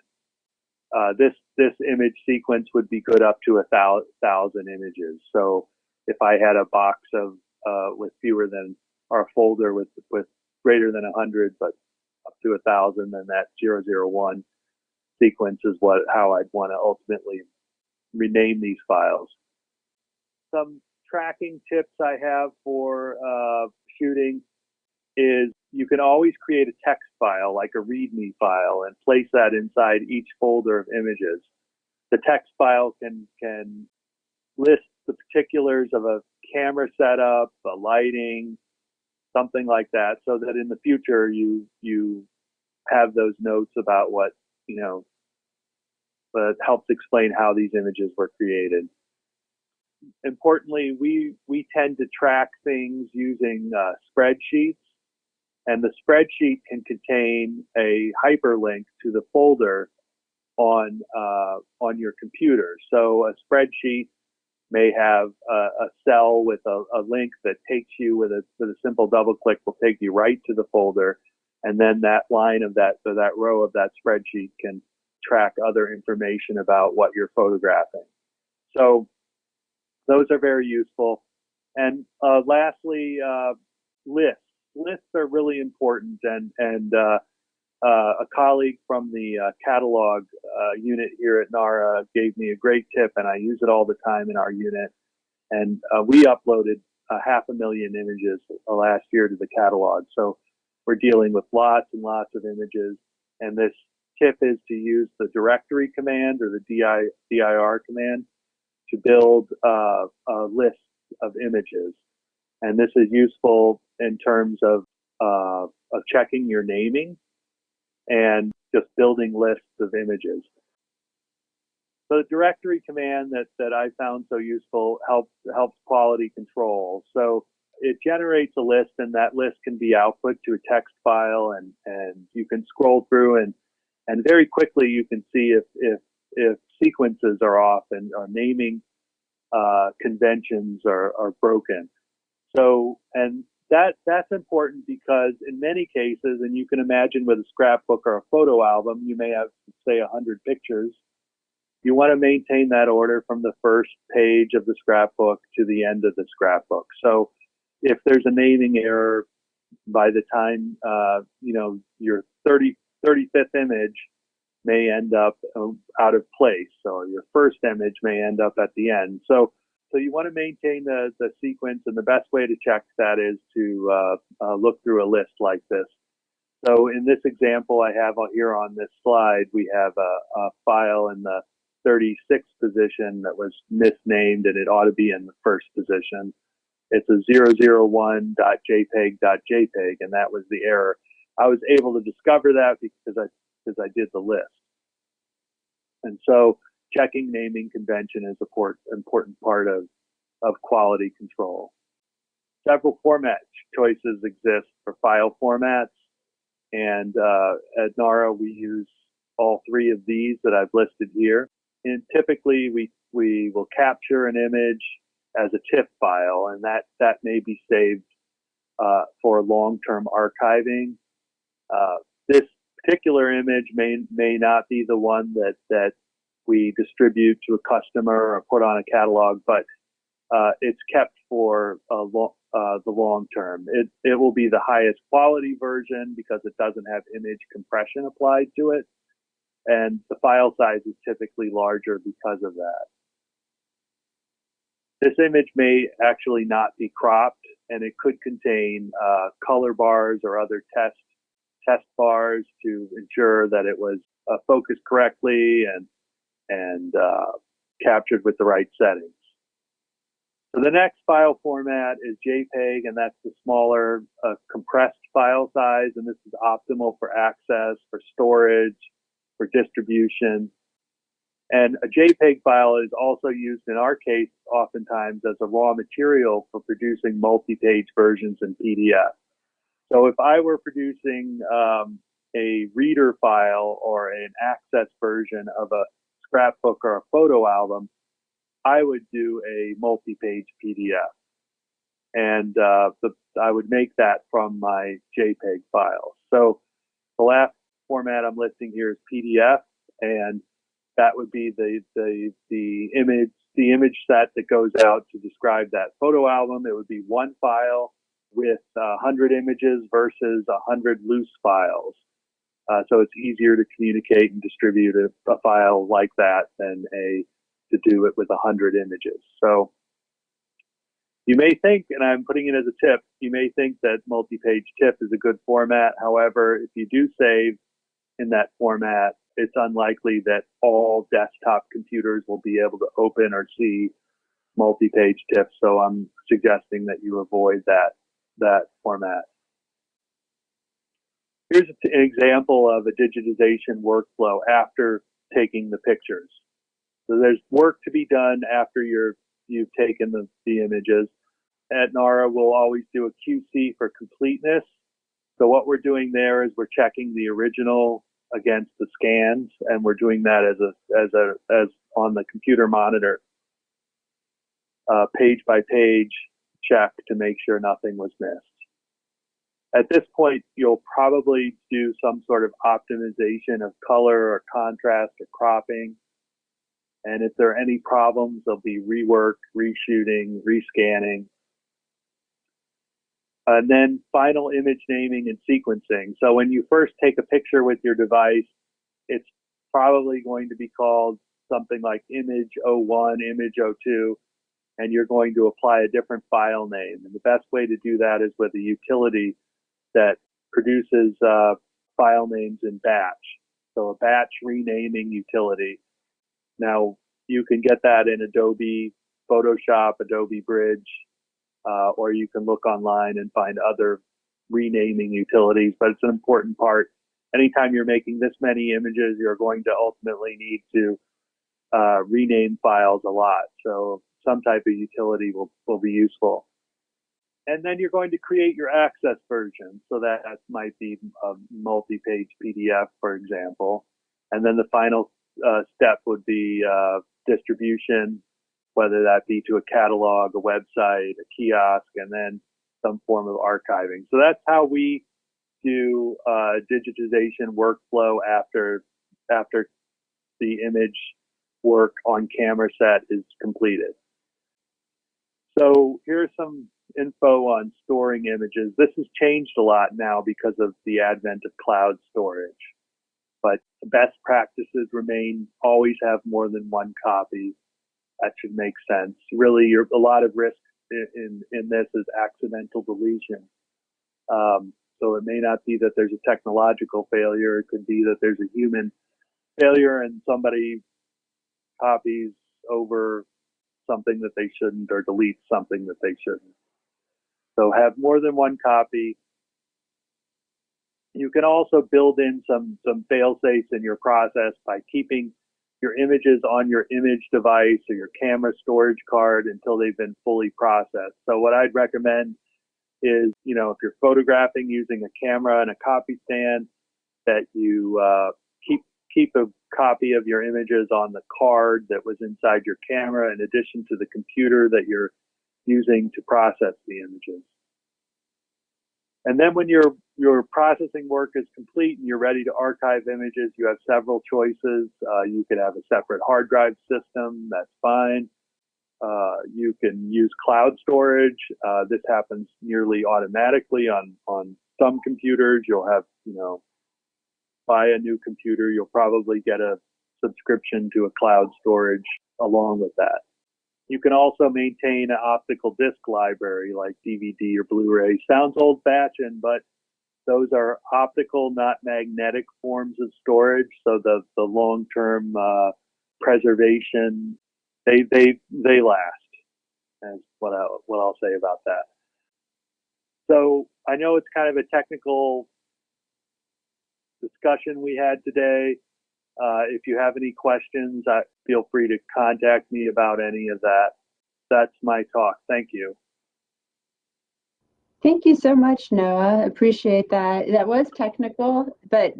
Uh, this this image sequence would be good up to a thousand, images. So if I had a box of uh, with fewer than or a folder with with greater than a hundred, but up to a thousand, then that zero zero one sequence is what how I'd want to ultimately rename these files. Some tracking tips I have for uh, shooting is you can always create a text file like a README file and place that inside each folder of images. The text file can can list the particulars of a camera setup, a lighting, something like that, so that in the future you you have those notes about what you know, but helps explain how these images were created. Importantly, we we tend to track things using uh, spreadsheets, and the spreadsheet can contain a hyperlink to the folder on uh, on your computer. So a spreadsheet may have a, a cell with a, a, link that takes you with a with a simple double click will take you right to the folder, and then that line of that so that row of that spreadsheet can track other information about what you're photographing. So those are very useful. And uh, lastly, uh, lists. Lists are really important, and and uh, uh a colleague from the uh, catalog uh, unit here at NARA gave me a great tip, and I use it all the time in our unit. And we uploaded half a million images last year to the catalog, so we're dealing with lots and lots of images. And this tip is to use the directory command or the DI, dir command to build uh, a list of images. And this is useful in terms of, uh, of checking your naming and just building lists of images. So the directory command that, that I found so useful helps helps quality control. So it generates a list and that list can be output to a text file and, and you can scroll through and and very quickly you can see if if if sequences are off and or naming uh, conventions are, are broken. So and that that's important because in many cases, and you can imagine with a scrapbook or a photo album, you may have say hundred pictures. You want to maintain that order from the first page of the scrapbook to the end of the scrapbook. So if there's a naming error by the time uh, you know your 30 35th image may end up um, out of place. So your first image may end up at the end. So so you want to maintain the, the sequence, and the best way to check that is to uh, uh, look through a list like this. So in this example I have here on this slide, we have a, a file in the 36th position that was misnamed, and it ought to be in the first position. It's a 001.jpg.jpg, and that was the error. I was able to discover that because I because I did the list. And so checking naming convention is an important part of, of quality control. Several format choices exist for file formats. And uh, at NARA, we use all three of these that I've listed here. And typically, we, we will capture an image as a TIFF file, and that, that may be saved uh, for long-term archiving. Uh, this particular image may may not be the one that that we distribute to a customer or put on a catalog, but uh, it's kept for lo- uh, the long term. It it will be the highest quality version because it doesn't have image compression applied to it, and the file size is typically larger because of that. This image may actually not be cropped, and it could contain uh, color bars or other test test bars to ensure that it was uh, focused correctly and and uh, captured with the right settings. So the next file format is JPEG, and that's the smaller uh, compressed file size, and this is optimal for access, for storage, for distribution. And a JPEG file is also used in our case oftentimes as a raw material for producing multi-page versions in PDF. So if I were producing um, a reader file or an access version of a scrapbook or a photo album, I would do a multi-page PDF. And uh, the, I would make that from my JPEG file. So the last format I'm listing here is PDF, and that would be the, the, the image the image set that goes out to describe that photo album. It would be one file with uh, 100 images versus 100 loose files. Uh, so it's easier to communicate and distribute a, a, file like that than a to do it with a 100 images. So You may think, and I'm putting it as a tip, you may think that multi-page TIFF is a good format. However, if you do save in that format, it's unlikely that all desktop computers will be able to open or see multi-page TIFF. So I'm suggesting that you avoid that, that format. Here's an example of a digitization workflow after taking the pictures. So there's work to be done after you're, you've taken the, the images. At NARA, we'll always do a QC for completeness. So what we're doing there is we're checking the original against the scans, and we're doing that as a as a as on the computer monitor, uh, page by page check to make sure nothing was missed. At this point, you'll probably do some sort of optimization of color or contrast or cropping. And if there are any problems, there'll be rework, reshooting, rescanning. And then final image naming and sequencing. So when you first take a picture with your device, it's probably going to be called something like image 01, image 02, and you're going to apply a different file name. And the best way to do that is with a utility that produces uh, file names in batch. So a batch renaming utility. Now you can get that in Adobe Photoshop, Adobe Bridge, uh, or you can look online and find other renaming utilities, but it's an important part. Anytime you're making this many images, you're going to ultimately need to uh, rename files a lot. So some type of utility will, will be useful. And then you're going to create your access version. So that might be a multi-page PDF, for example. And then the final uh, step would be uh, distribution, whether that be to a catalog, a website, a kiosk, and then some form of archiving. So that's how we do uh, digitization workflow after after the image work on camera set is completed. So here's some info on storing images. This has changed a lot now because of the advent of cloud storage. But the best practices remain always have more than one copy. That should make sense. Really, a lot of risk in, in, in this is accidental deletion. Um, so it may not be that there's a technological failure. It could be that there's a human failure and somebody copies over something that they shouldn't or deletes something that they shouldn't. So have more than one copy. You can also build in some, some fail safes in your process by keeping your images on your image device or your camera storage card until they've been fully processed. So what I'd recommend is, you know, if you're photographing using a camera and a copy stand, that you uh, keep keep a copy of your images on the card that was inside your camera, in addition to the computer that you're using to process the images. And then when your your processing work is complete and you're ready to archive images, you have several choices. Uh, you could have a separate hard drive system. That's fine. Uh, you can use cloud storage. Uh, this happens nearly automatically on on some computers. You'll have you know buy a new computer. You'll probably get a subscription to a cloud storage along with that. You can also maintain an optical disc library like DVD or Blu-ray. Sounds old-fashioned, but those are optical, not magnetic forms of storage. So the, the long-term uh, preservation, they, they, they last. That's what, I, what I'll say about that. So I know it's kind of a technical discussion we had today. Uh, if you have any questions, uh, feel free to contact me about any of that. That's my talk. Thank you. Thank you so much, Noah. Appreciate that. That was technical, but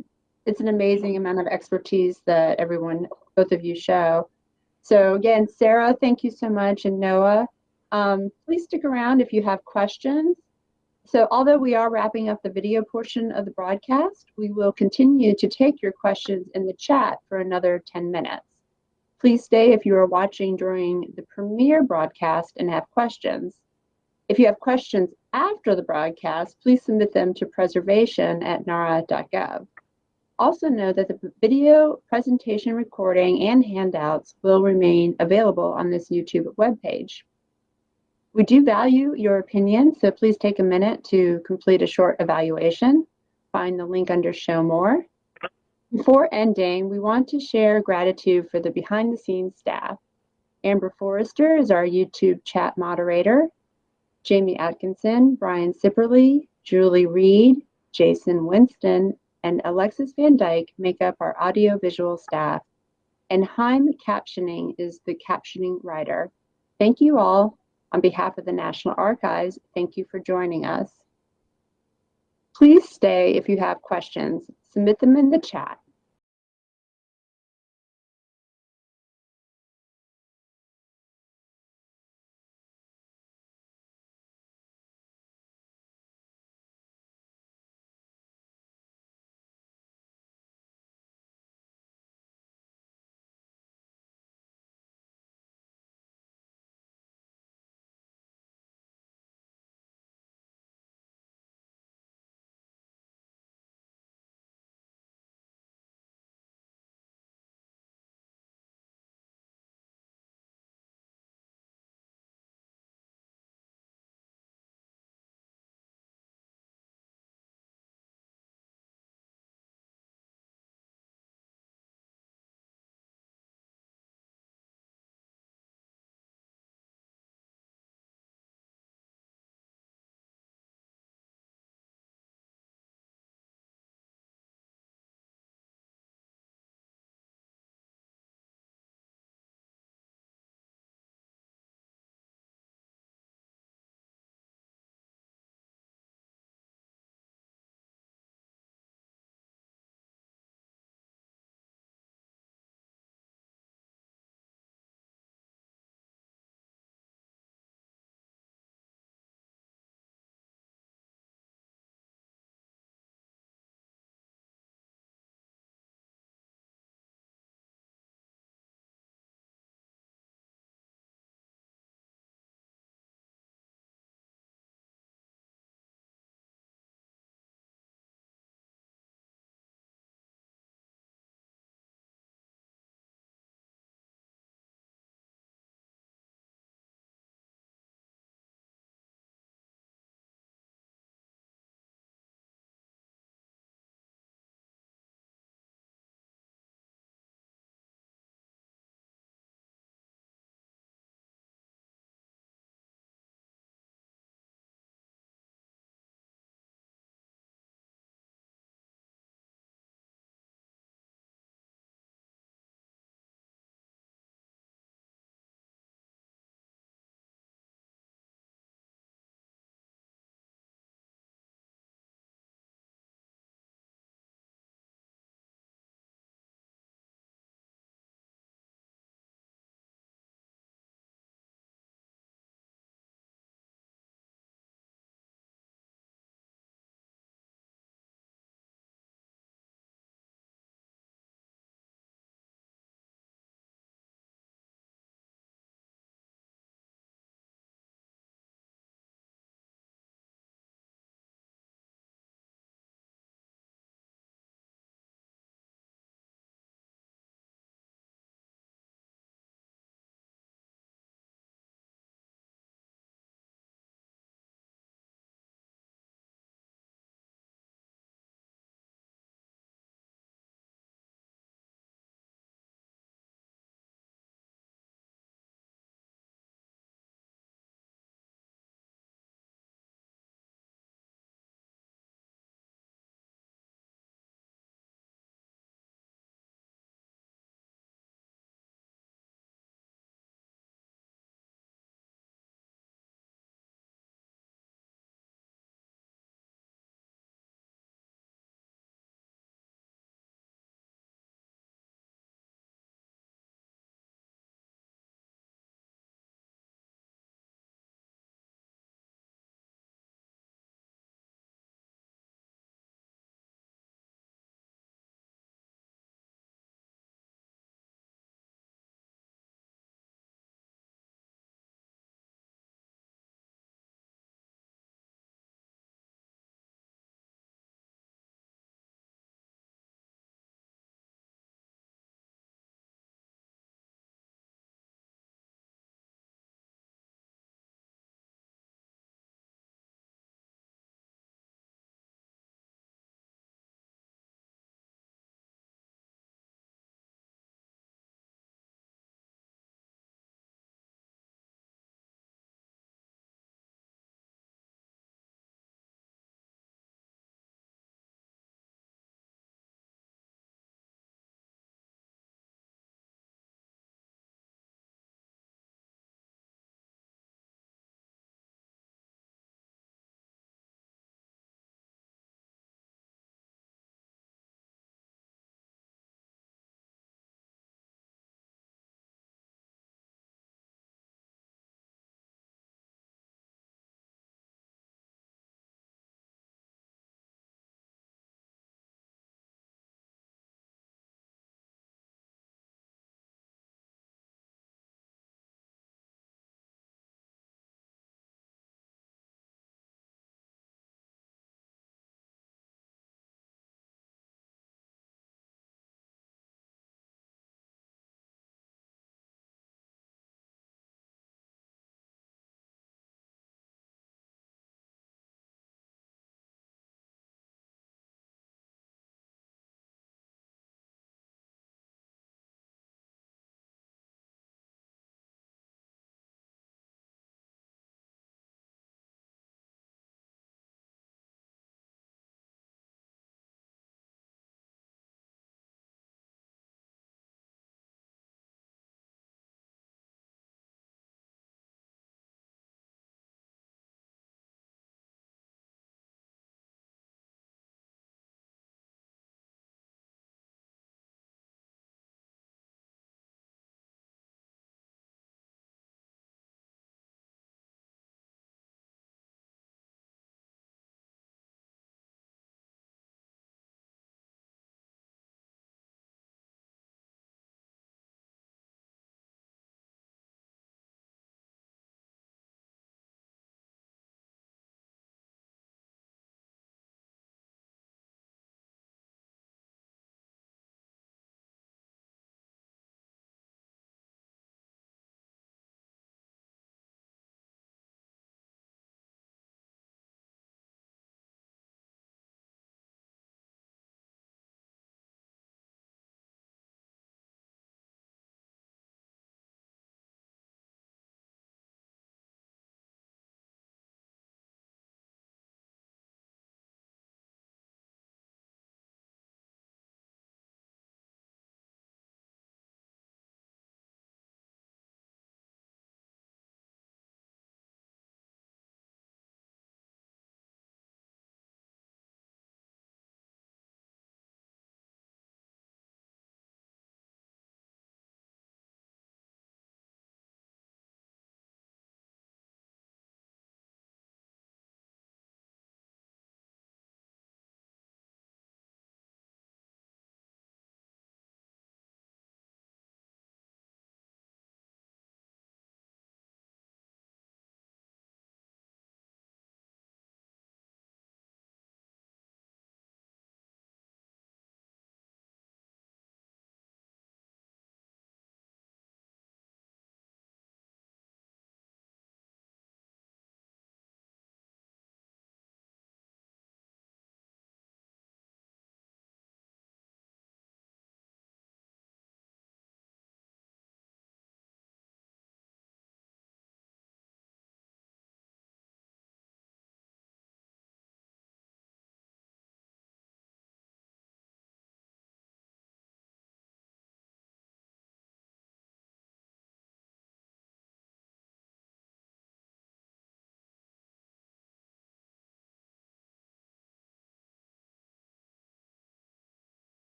it's an amazing amount of expertise that everyone, both of you show. So again, Sarah, thank you so much, and Noah, um, please stick around if you have questions. So although we are wrapping up the video portion of the broadcast, we will continue to take your questions in the chat for another 10 minutes. Please stay if you are watching during the premiere broadcast and have questions. If you have questions after the broadcast, please submit them to preservation at nara.gov. Also know that the video presentation recording and handouts will remain available on this YouTube webpage. We do value your opinion, so please take a minute to complete a short evaluation. Find the link under Show More. Before ending, we want to share gratitude for the behind the scenes staff. Amber Forrester is our YouTube chat moderator. Jamie Atkinson, Brian Sipperly, Julie Reed, Jason Winston, and Alexis Van Dyke make up our audiovisual staff. And Heim Captioning is the captioning writer. Thank you all. On behalf of the National Archives, thank you for joining us. Please stay if you have questions. Submit them in the chat.